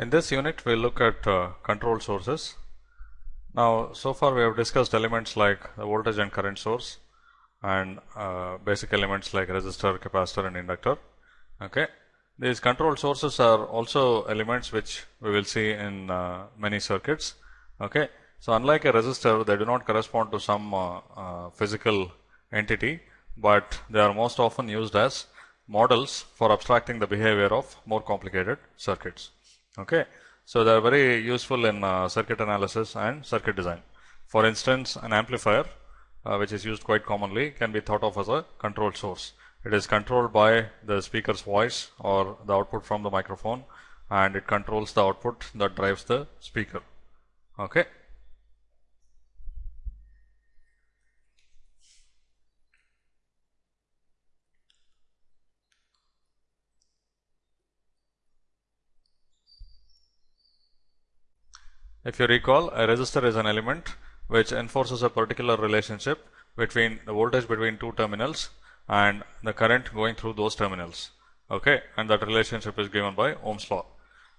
In this unit, we look at uh, control sources. Now, so far we have discussed elements like the voltage and current source and uh, basic elements like resistor, capacitor and inductor. Okay. These control sources are also elements which we will see in uh, many circuits. Okay. So, unlike a resistor, they do not correspond to some uh, uh, physical entity, but they are most often used as models for abstracting the behavior of more complicated circuits. Okay. So, they are very useful in uh, circuit analysis and circuit design. For instance, an amplifier uh, which is used quite commonly can be thought of as a control source. It is controlled by the speaker's voice or the output from the microphone and it controls the output that drives the speaker. Okay. If you recall, a resistor is an element which enforces a particular relationship between the voltage between two terminals and the current going through those terminals. Okay, and that relationship is given by Ohm's law.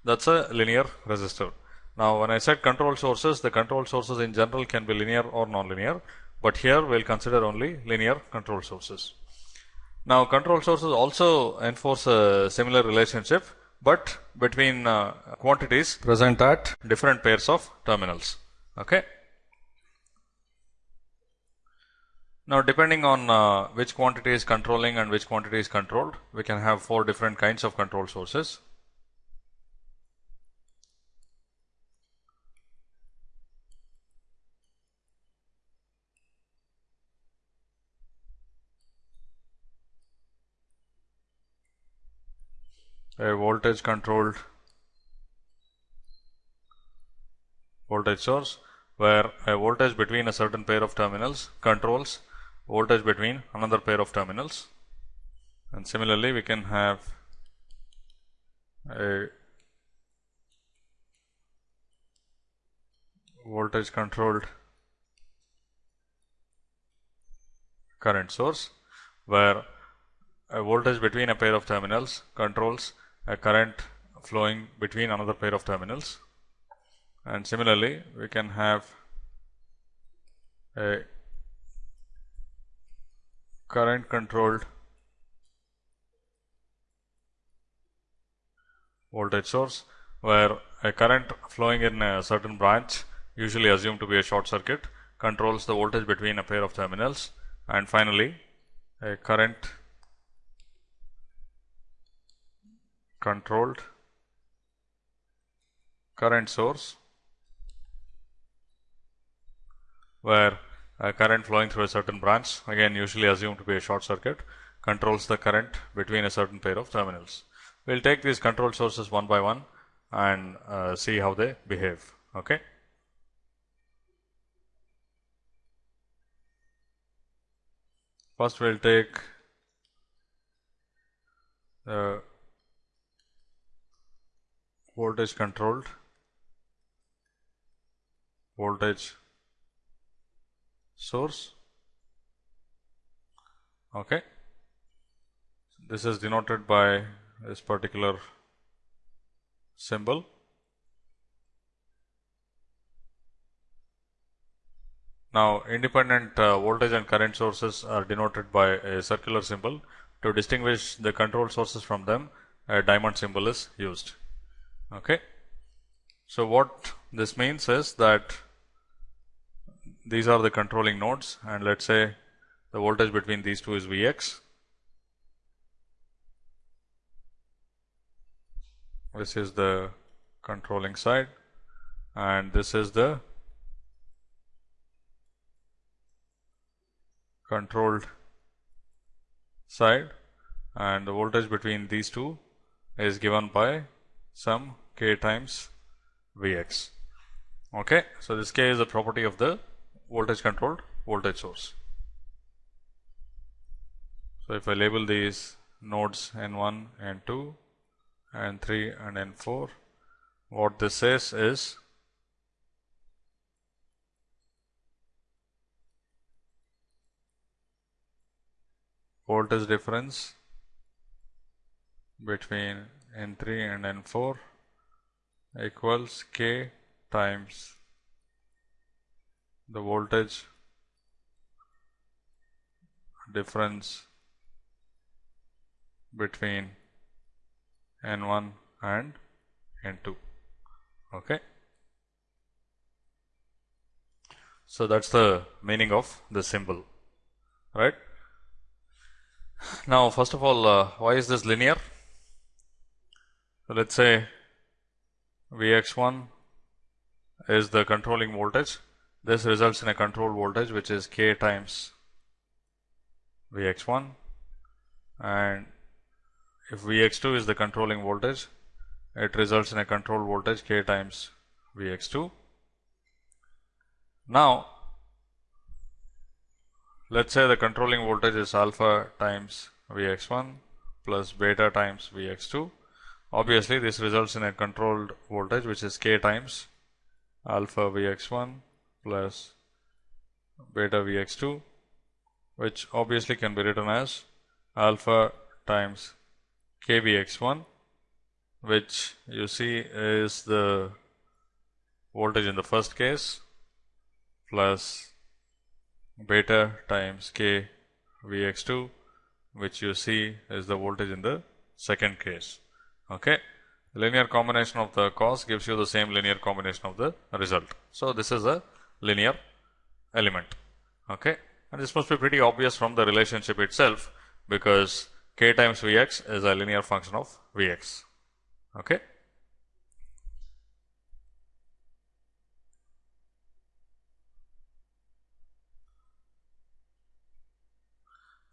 That's a linear resistor. Now, when I said control sources, the control sources in general can be linear or non-linear, but here we will consider only linear control sources. Now, control sources also enforce a similar relationship but between uh, quantities present at different pairs of terminals. Okay. Now, depending on uh, which quantity is controlling and which quantity is controlled, we can have four different kinds of control sources. A voltage controlled voltage source where a voltage between a certain pair of terminals controls voltage between another pair of terminals. And similarly we can have a voltage controlled current source where a voltage between a pair of terminals controls a current flowing between another pair of terminals. And similarly we can have a current controlled voltage source where a current flowing in a certain branch usually assumed to be a short circuit controls the voltage between a pair of terminals. And finally a current controlled current source where a current flowing through a certain branch again usually assumed to be a short circuit controls the current between a certain pair of terminals. We will take these control sources one by one and uh, see how they behave. Okay. First we will take the voltage controlled voltage source. Okay. This is denoted by this particular symbol. Now independent uh, voltage and current sources are denoted by a circular symbol. To distinguish the control sources from them a diamond symbol is used Okay. So, what this means is that these are the controlling nodes and let us say the voltage between these two is V x. This is the controlling side and this is the controlled side and the voltage between these two is given by some k times Vx. Okay. So, this k is a property of the voltage controlled voltage source. So, if I label these nodes N1, N2, N3 and N4, what this says is voltage difference between N3 and N4 equals K times the voltage difference between N1 and N2. Okay. So, that is the meaning of the symbol, right. Now, first of all, uh, why is this linear? So, let us say Vx1 is the controlling voltage. This results in a control voltage which is K times Vx1 and if Vx2 is the controlling voltage, it results in a control voltage K times Vx2. Now, let us say the controlling voltage is alpha times Vx1 plus beta times Vx2. Obviously, this results in a controlled voltage which is K times alpha Vx1 plus beta Vx2 which obviously can be written as alpha times KVX1 which you see is the voltage in the first case plus beta times K Vx2 which you see is the voltage in the second case. Okay. linear combination of the cos gives you the same linear combination of the result. So, this is a linear element. Okay. And this must be pretty obvious from the relationship itself because k times Vx is a linear function of Vx. Okay.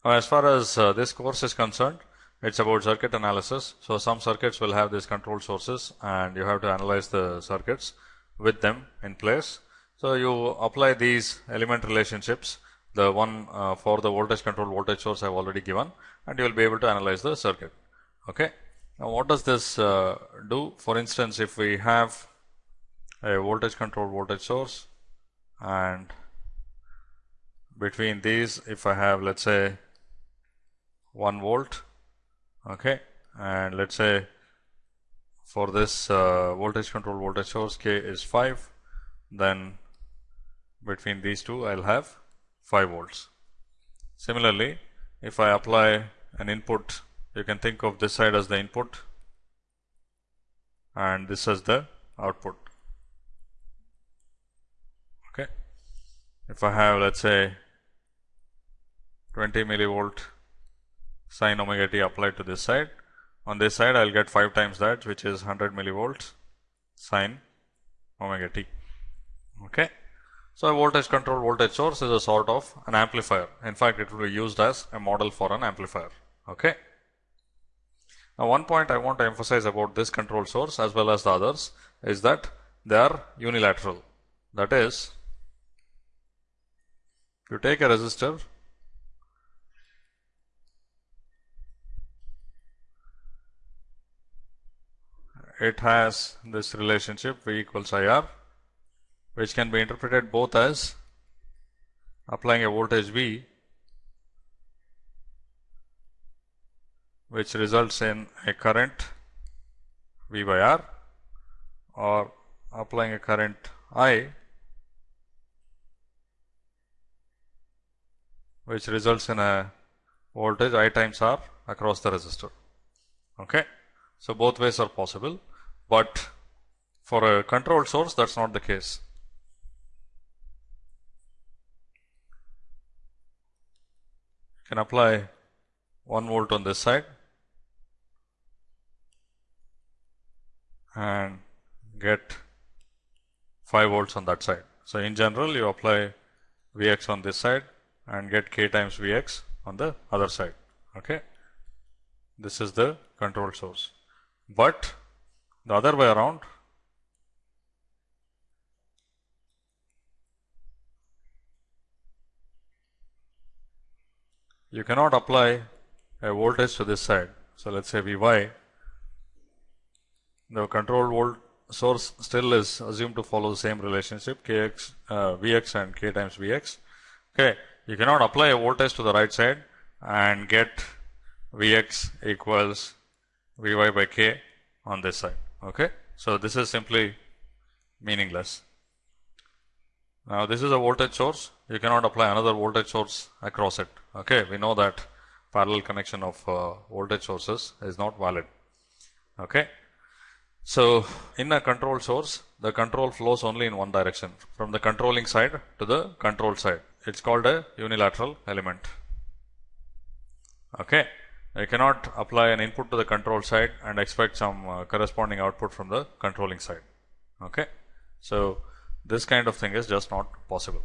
Now, as far as uh, this course is concerned, it is about circuit analysis. So, some circuits will have these control sources and you have to analyze the circuits with them in place. So, you apply these element relationships the one uh, for the voltage control voltage source I have already given and you will be able to analyze the circuit. Okay. Now, what does this uh, do? For instance, if we have a voltage control voltage source and between these if I have let us say 1 volt okay, and let us say for this uh, voltage control voltage source k is 5 then between these two I will have 5 volts. Similarly, if I apply an input, you can think of this side as the input and this as the output. Okay. If I have let us say 20 millivolt sine omega t applied to this side, on this side I will get 5 times that which is 100 millivolts sine omega t. Okay. So, a voltage control voltage source is a sort of an amplifier. In fact, it will be used as a model for an amplifier. Okay. Now, one point I want to emphasize about this control source as well as the others is that they are unilateral. That is, you take a resistor it has this relationship V equals I R which can be interpreted both as applying a voltage V which results in a current V by R or applying a current I which results in a voltage I times R across the resistor. Okay. So, both ways are possible, but for a controlled source that is not the case. can apply 1 volt on this side and get 5 volts on that side. So, in general you apply Vx on this side and get k times Vx on the other side. Okay. This is the control source, but the other way around you cannot apply a voltage to this side. So, let us say V y, the control volt source still is assumed to follow the same relationship k x uh, V x and k times V x. Okay. You cannot apply a voltage to the right side and get V x equals V y by k on this side. Okay. So, this is simply meaningless. Now, this is a voltage source. You cannot apply another voltage source across it. Okay, we know that parallel connection of uh, voltage sources is not valid. Okay. So, in a control source, the control flows only in one direction from the controlling side to the control side. It's called a unilateral element. Okay. You cannot apply an input to the control side and expect some uh, corresponding output from the controlling side. Okay. So, this kind of thing is just not possible.